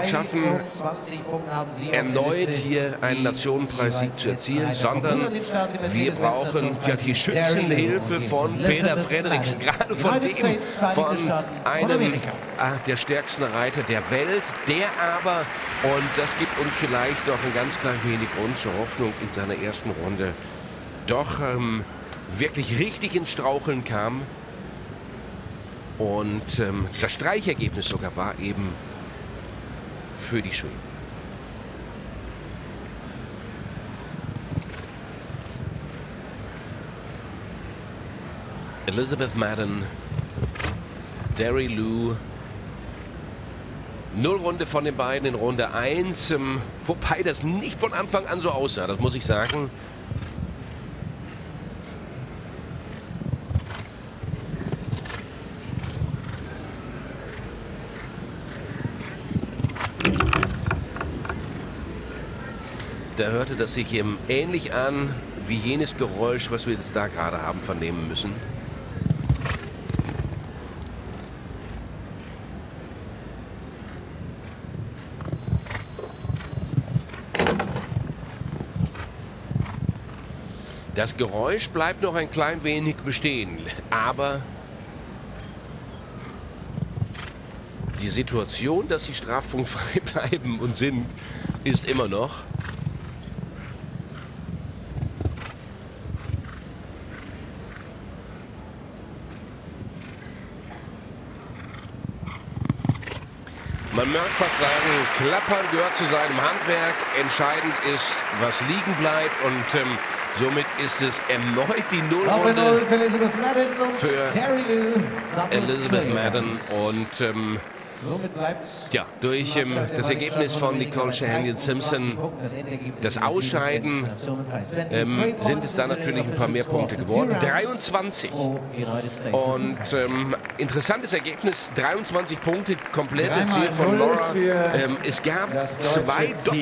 noch schaffen, erneut hier einen Nationenpreissieg zu erzielen, sondern wir brauchen ja die Schützenhilfe von Peter Fredericks, gerade von dem, von einem ah, der stärksten Reiter der Welt, der aber, und das gibt uns vielleicht noch ein ganz klein wenig Grund zur Hoffnung in seiner ersten Runde, doch ähm, wirklich richtig ins Straucheln kam. Und ähm, das Streichergebnis sogar war eben für die Schweden. Elizabeth Madden, Derry Lou. Nullrunde von den beiden in Runde 1. Ähm, wobei das nicht von Anfang an so aussah, das muss ich sagen. Da hörte das sich eben ähnlich an wie jenes Geräusch, was wir jetzt da gerade haben vernehmen müssen. Das Geräusch bleibt noch ein klein wenig bestehen, aber die Situation, dass sie strafpunktfrei bleiben und sind, ist immer noch. Man mag fast sagen, Klappern gehört zu seinem Handwerk. Entscheidend ist, was liegen bleibt. Und ähm, somit ist es erneut die Nullrunde für Elizabeth Madden. Und ähm, ja, durch ähm, das Ergebnis von Nicole Shahanian Simpson, das Ausscheiden, ähm, sind es dann natürlich ein paar mehr Punkte geworden. 23. Und ähm, interessantes Ergebnis, 23 Punkte, komplette Ziel von Laura. Ähm, es gab zwei